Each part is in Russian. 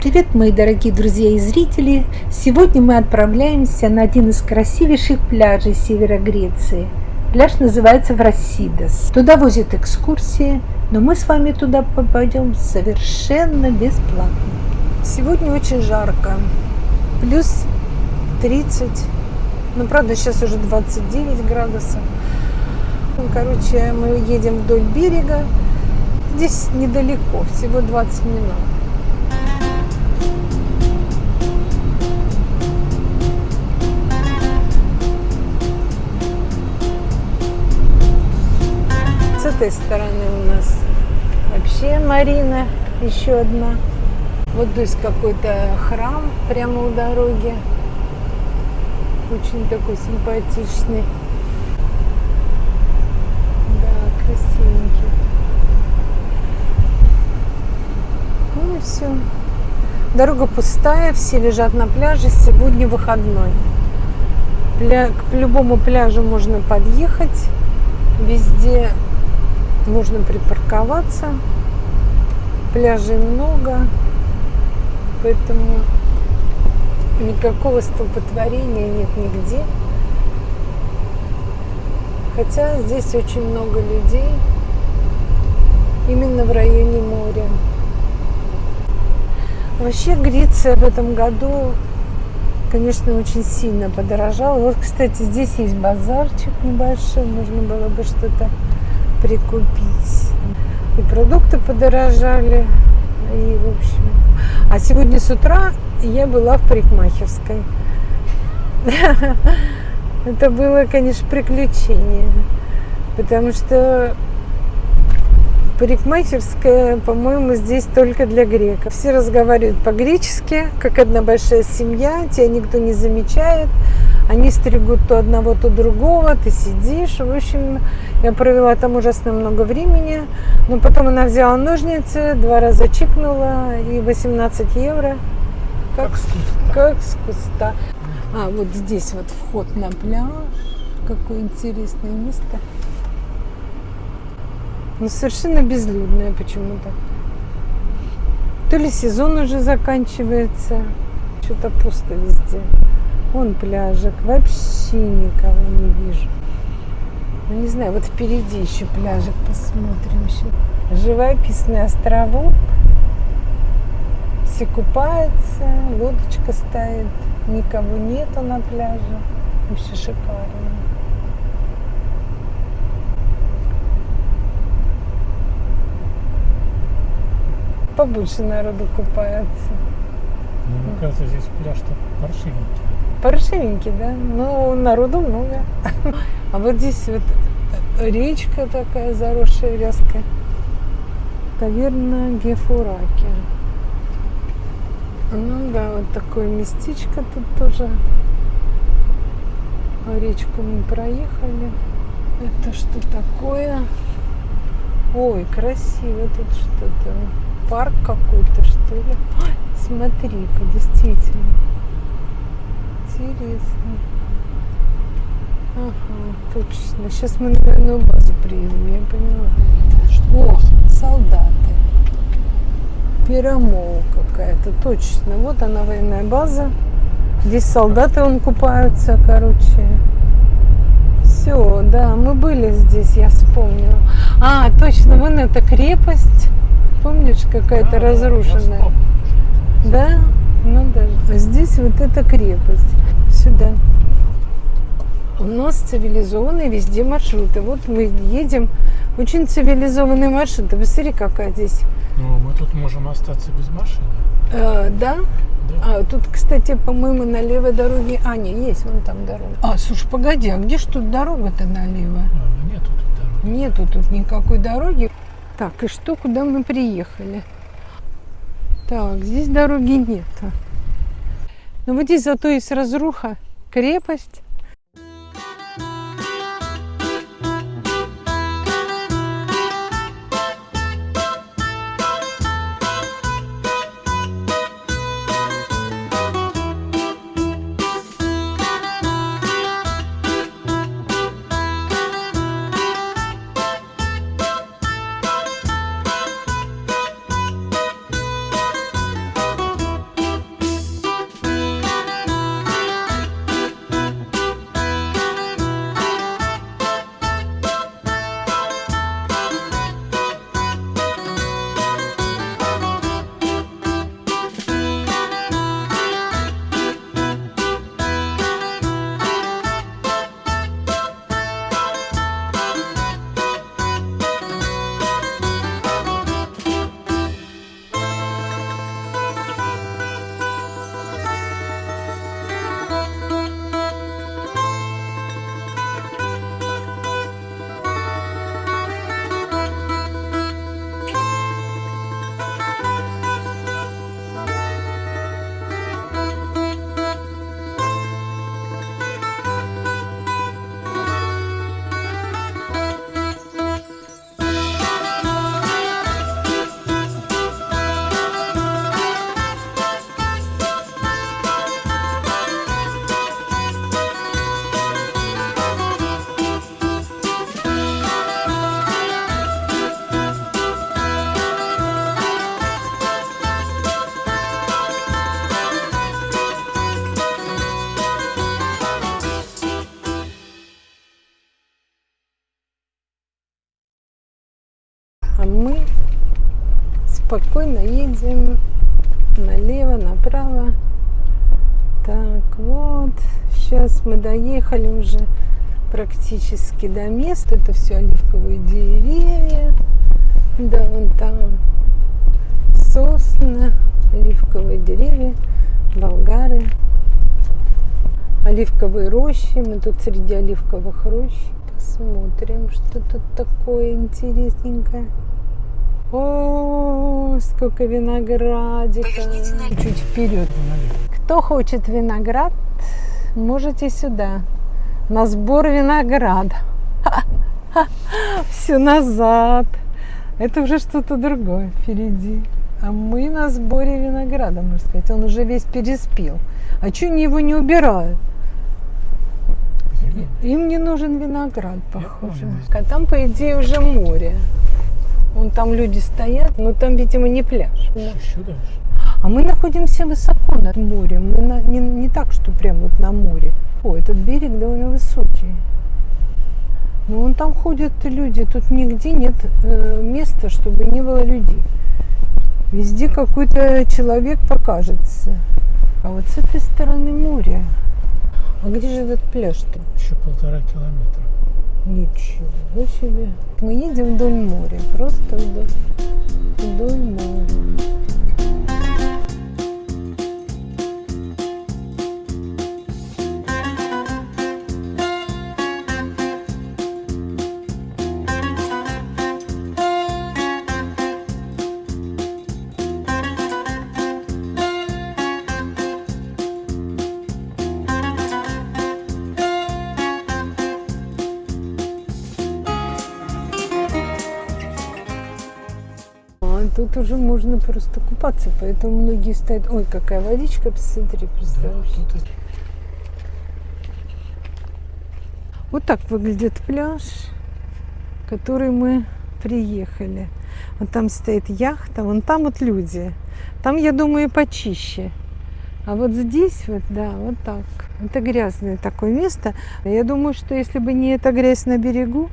Привет, мои дорогие друзья и зрители! Сегодня мы отправляемся на один из красивейших пляжей севера Греции. Пляж называется Врасидос. Туда возят экскурсии, но мы с вами туда попадем совершенно бесплатно. Сегодня очень жарко, плюс 30, ну правда сейчас уже 29 градусов. Короче, мы едем вдоль берега, здесь недалеко, всего 20 минут. Этой стороны у нас вообще Марина, еще одна. Вот здесь какой-то храм прямо у дороги. Очень такой симпатичный. Да, красивенький. Ну и все. Дорога пустая, все лежат на пляже. Сегодня выходной. Пля... К любому пляжу можно подъехать. Везде можно припарковаться. Пляжей много, поэтому никакого столпотворения нет нигде. Хотя здесь очень много людей, именно в районе моря. Вообще Греция в этом году, конечно, очень сильно подорожала. Вот, кстати, здесь есть базарчик небольшой, можно было бы что-то прикупить. И продукты подорожали, и в общем. А сегодня с утра я была в парикмахерской. Это было, конечно, приключение. Потому что парикмахерская, по-моему, здесь только для греков. Все разговаривают по-гречески, как одна большая семья, тебя никто не замечает. Они стригут то одного, то другого, ты сидишь. В общем, я провела там ужасно много времени. Но потом она взяла ножницы, два раза чикнула и 18 евро. Как, как с куста. Как с куста. А, вот здесь вот вход на пляж. Какое интересное место. Но совершенно безлюдное почему-то. То ли сезон уже заканчивается, что-то пусто везде. Вон пляжик, вообще никого не вижу. Ну, не знаю, вот впереди еще пляжик посмотрим сейчас. Живописный островок. Все купаются, лодочка стоит, никого нету на пляже. Вообще шикарно. Побольше народу купается. Ну, мне кажется, здесь пляж-то паршивенький. Паршивенький, да? Ну, народу много. А вот здесь вот речка такая заросшая вязкая. Таверна Гефураки. Ну да, вот такое местечко тут тоже. А речку мы проехали. Это что такое? Ой, красиво тут что-то. Парк какой-то, что ли? Смотри-ка, действительно. Интересно. Ага, точно. Сейчас мы на военную базу приедем, я поняла. Это что? О, солдаты. Пирамол какая-то, точно. Вот она, военная база. Здесь солдаты он купаются, короче. Все, да, мы были здесь, я вспомнила. А, точно, вон эта крепость. Помнишь, какая-то да, разрушенная? Да? Ну даже. А здесь вот эта крепость. Сюда. У нас цивилизованные везде маршруты. Вот мы едем. Очень цивилизованный маршрут. Посмотри, какая здесь. Ну, мы тут можем остаться без машины. А, да? Да. А, тут, кстати, по-моему, на левой дороге... А, не, есть вон там дорога. А, слушай, погоди, а где ж тут дорога-то налево? А, нету тут дороги. Нету тут никакой дороги. Так, и что, куда мы приехали? Так, здесь дороги нет. Но вот здесь зато есть разруха, крепость. Спокойно едем налево, направо. Так, вот, сейчас мы доехали уже практически до места. Это все оливковые деревья. Да, вон там сосны, оливковые деревья, болгары. Оливковые рощи. Мы тут среди оливковых рощ. Посмотрим, что тут такое интересненькое. О, сколько виноградика. Чуть вперед. Кто хочет виноград, можете сюда. На сбор винограда. Все назад. Это уже что-то другое впереди. А мы на сборе винограда, можно сказать. Он уже весь переспел. А что они его не убирают? Им не нужен виноград, похоже. А там, по идее, уже море. Вон там люди стоят, но там, видимо, не пляж. Еще дальше. А мы находимся высоко над морем. Мы на- не, не так, что прям вот на море. О, этот берег довольно высокий. Но вон там ходят люди. Тут нигде нет э, места, чтобы не было людей. Везде какой-то человек покажется. А вот с этой стороны море. А где же этот пляж-то? Еще полтора километра. Ничего себе. Мы едем вдоль моря, просто вдоль, вдоль моря. Просто купаться, поэтому многие стоят. Ой, какая водичка, посмотри, Да, представляешь. это- Вот так выглядит пляж, который мы приехали. Вот там стоит яхта, вон там вот люди. Там, я думаю, почище. А вот здесь вот, да, вот так. Это грязное такое место. Я думаю, что если бы не эта грязь на берегу,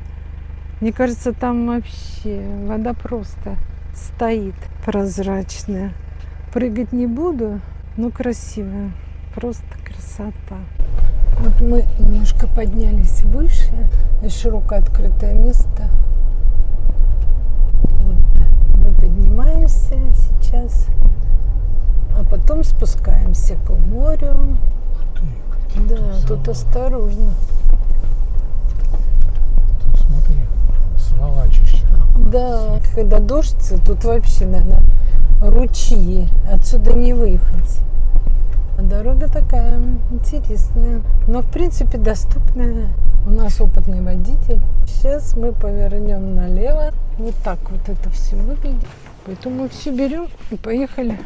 мне кажется, там вообще вода просто стоит прозрачная. Прыгать не буду, но красивая. Просто красота. Вот мы немножко поднялись выше. Здесь широкое открытое место. Вот. Мы поднимаемся сейчас, а потом спускаемся к морю. Да, тут осторожно. Тут смотри, сволачище. Да, когда дождь, тут вообще, наверное, ручьи. Отсюда не выехать. А дорога такая интересная, но в принципе доступная. У нас опытный водитель. Сейчас мы повернем налево. Вот так вот это все выглядит. Поэтому все берем и поехали.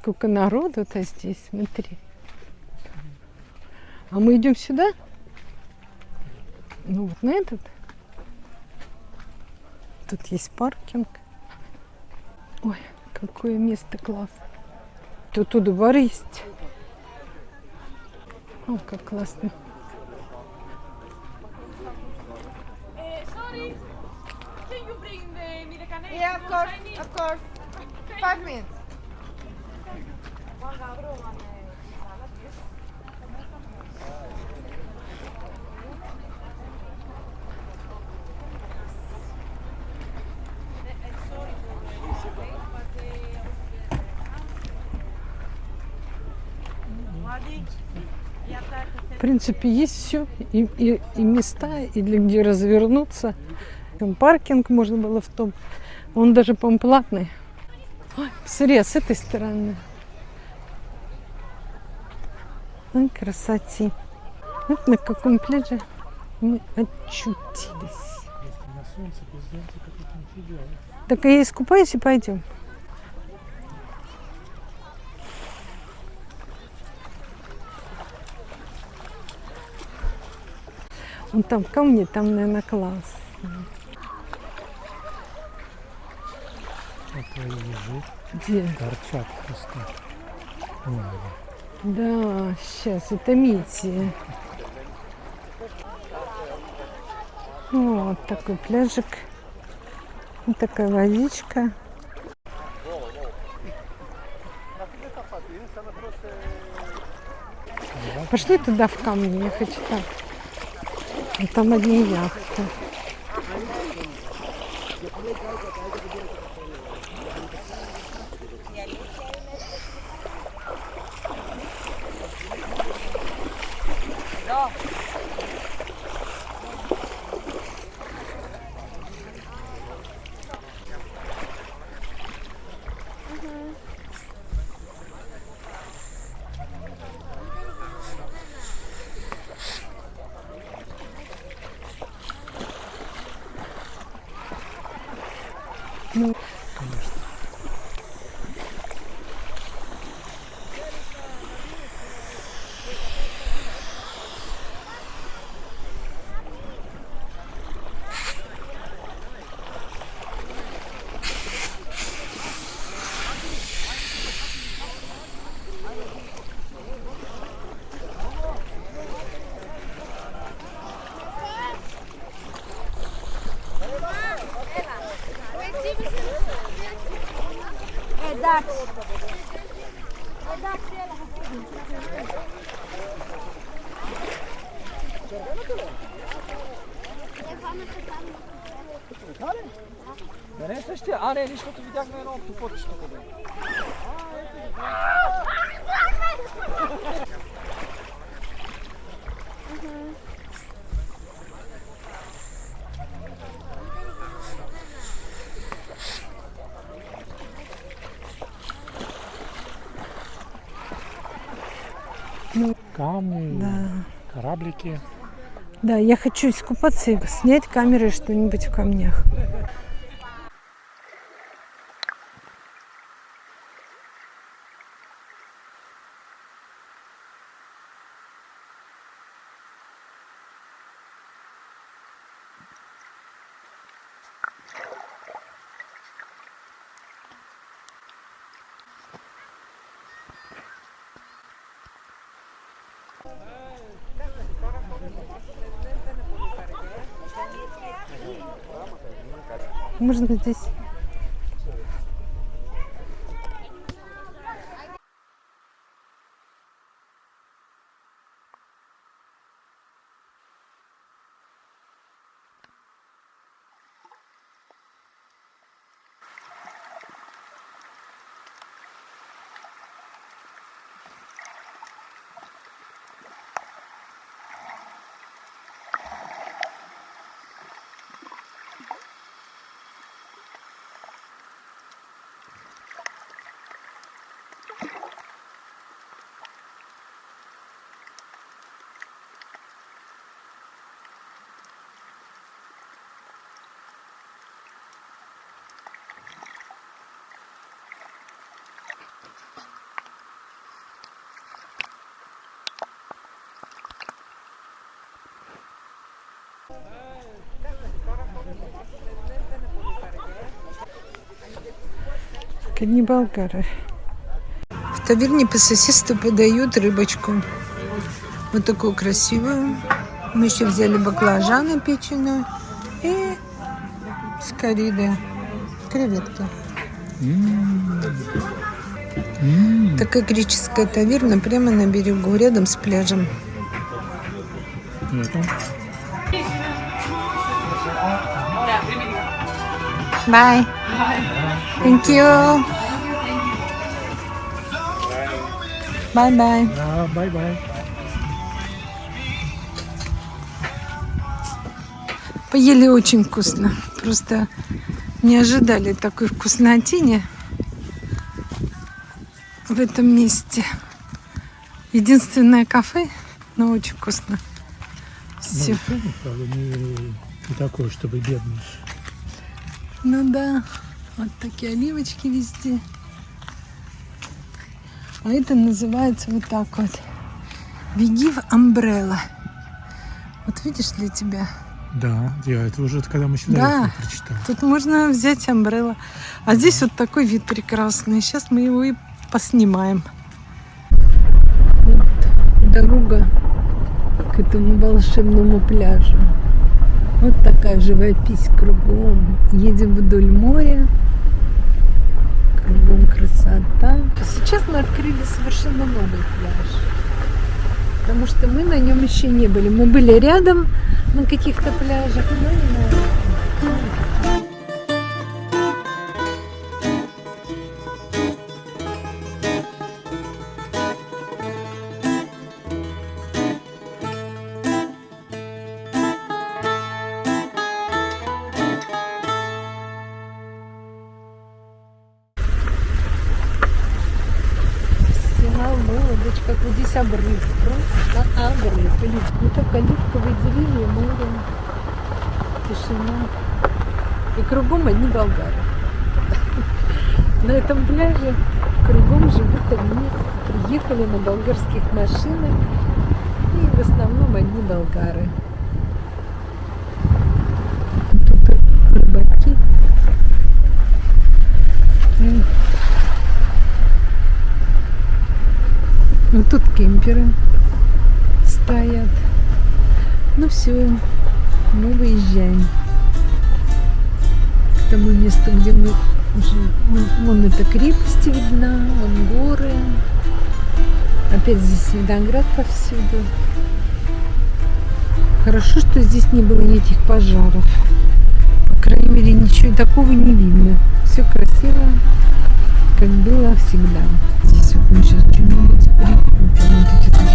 Сколько народу-то здесь, смотри. А мы идем сюда. Ну вот на этот. Тут есть паркинг. Ой, какое место классное. Тут у двор есть. О, как классно. Yeah, of course, of course. Five minutes. В принципе, есть все. И, и, и места, и для где развернуться. Там паркинг можно было в том. Он даже, по-моему, платный. Ой, посмотри, а с этой стороны. Ой, красоти. Вот на каком пляже мы очутились. Так я искупаюсь и пойдем. Вон там камни, там, наверное, класс. Вот твои ежи Где? торчат просто. Они. Да, сейчас, это Мити. Вот такой пляжик. Вот такая водичка. Пошли туда в камни, я хочу так. А Там одни яхты. me. Едак. Едак. Така ли? Да не е същия? А, не, нищото видяхме едно октопотче тук. А, ето. Камни, Да. кораблики. Да, я хочу искупаться и снять камерой что-нибудь в камнях. Можно здесь. Одни болгары. В таверне по соседству подают рыбочку. Вот такую красивую. Мы еще взяли баклажаны печеную и с коридой. креветки. М. М. Такая греческая таверна прямо на берегу, рядом с пляжем. Это? Bye. Thank you. Bye bye. Да, bye-bye. Поели очень вкусно. Просто не ожидали такой вкуснотини в этом месте. Единственное кафе, но очень вкусно. Все. Ну, не, не такое, чтобы бедный. Ну да, вот такие оливочки везде. А это называется вот так вот. Беги в амбрелла. Вот видишь для тебя. Да, я это уже когда мы сюда Да. ехали, прочитал. Тут можно взять амбрелла. А здесь вот такой вид прекрасный. Сейчас мы его и поснимаем. Вот дорога к этому волшебному пляжу. Вот такая живопись кругом. Едем вдоль моря. Кругом красота. Сейчас мы открыли совершенно новый пляж. Потому что мы на нем еще не были. Мы были рядом на каких-то пляжах, но не на этом. Лодочка, как вот здесь обрыв, просто обрыв. Или вот так оливковые деревья, море, тишина. И кругом одни болгары. На этом пляже кругом живут одни, приехали на болгарских машинах. И в основном одни болгары. Тут рыбаки. М. Вот тут кемперы стоят. Ну все, мы выезжаем к тому месту, где мы уже... Вон эта крепость видна, вон горы. Опять здесь виноград повсюду. Хорошо, что здесь не было никаких пожаров. По крайней мере, ничего такого не видно. Все красиво, как было всегда. Здесь вот мы сейчас Thank you.